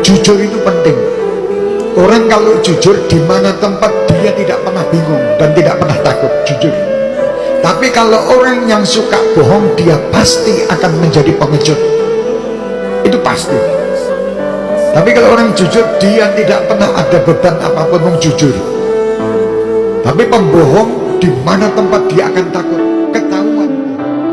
jujur itu penting. Orang kalau jujur di mana tempat dia tidak pernah bingung dan tidak pernah takut jujur. Tapi kalau orang yang suka bohong dia pasti akan menjadi pengecut. Itu pasti. Tapi kalau orang jujur dia tidak pernah ada beban apa pun yang jujur. Tapi pembohong di mana tempat dia akan takut?